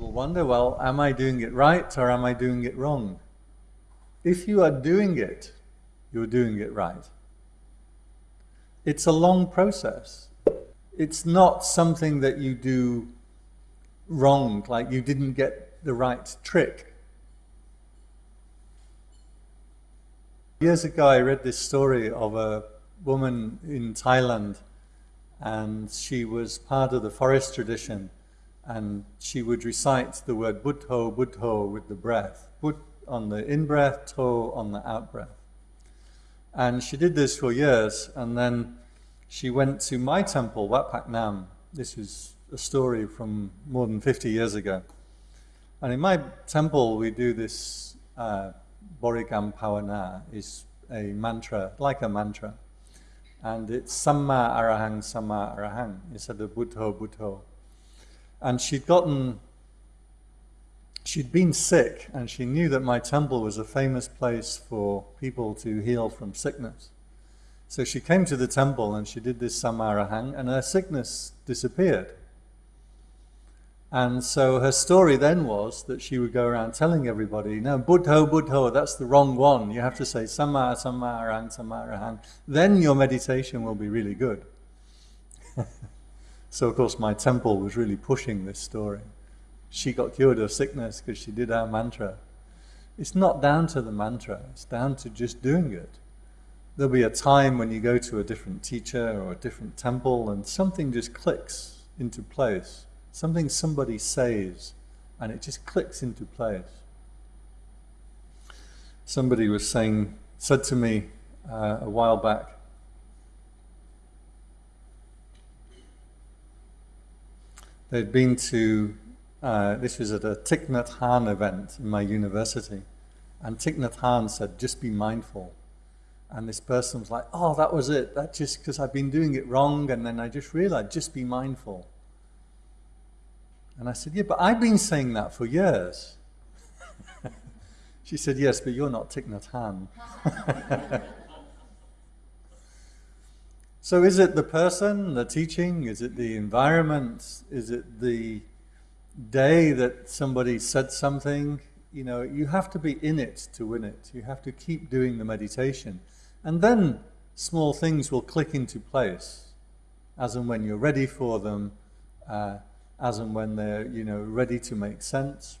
people wonder, well, am I doing it right or am I doing it wrong? If you are doing it, you're doing it right. It's a long process. It's not something that you do wrong, like you didn't get the right trick. Years ago, I read this story of a woman in Thailand, and she was part of the forest tradition, and she would recite the word Buddho, Buddho with the breath. Bud on the in-breath, To on the out-breath. And she did this for years, and then she went to my temple, Wat Pak Nam. This is a story from more than 50 years ago. And in my temple, we do this uh, Borigam Pavana, is a mantra, like a mantra. And it's Samma Arahang, Samma Arahang, instead of Buddho, Buddho. And she'd gotten, she'd been sick, and she knew that my temple was a famous place for people to heal from sickness. So she came to the temple and she did this samarahang, and her sickness disappeared. And so her story then was that she would go around telling everybody, no, Buddho, Buddho, that's the wrong one. You have to say Samma, Samarahang, Samarahang. Then your meditation will be really good. so, of course, my temple was really pushing this story. She got cured of sickness because she did our mantra. It's not down to the mantra, it's down to just doing it there'll be a time when you go to a different teacher or a different temple and something just clicks into place. Something somebody says and it just clicks into place. Somebody was saying, said to me uh, a while back, they'd been to, uh, this was at a Thich Nhat Hanh event in my university, and Thich Nhat Hanh said, just be mindful. And this person was like, oh, that was it. That's just because I've been doing it wrong. And then I just realized, just be mindful. And I said, yeah, but I've been saying that for years. she said, yes, but you're not Thich Nhat Hanh. so is it the person, the teaching? Is it the environment? Is it the day that somebody said something? You know, you have to be in it to win it. You have to keep doing the meditation. And then small things will click into place as and when you're ready for them, uh, as and when they're you know ready to make sense.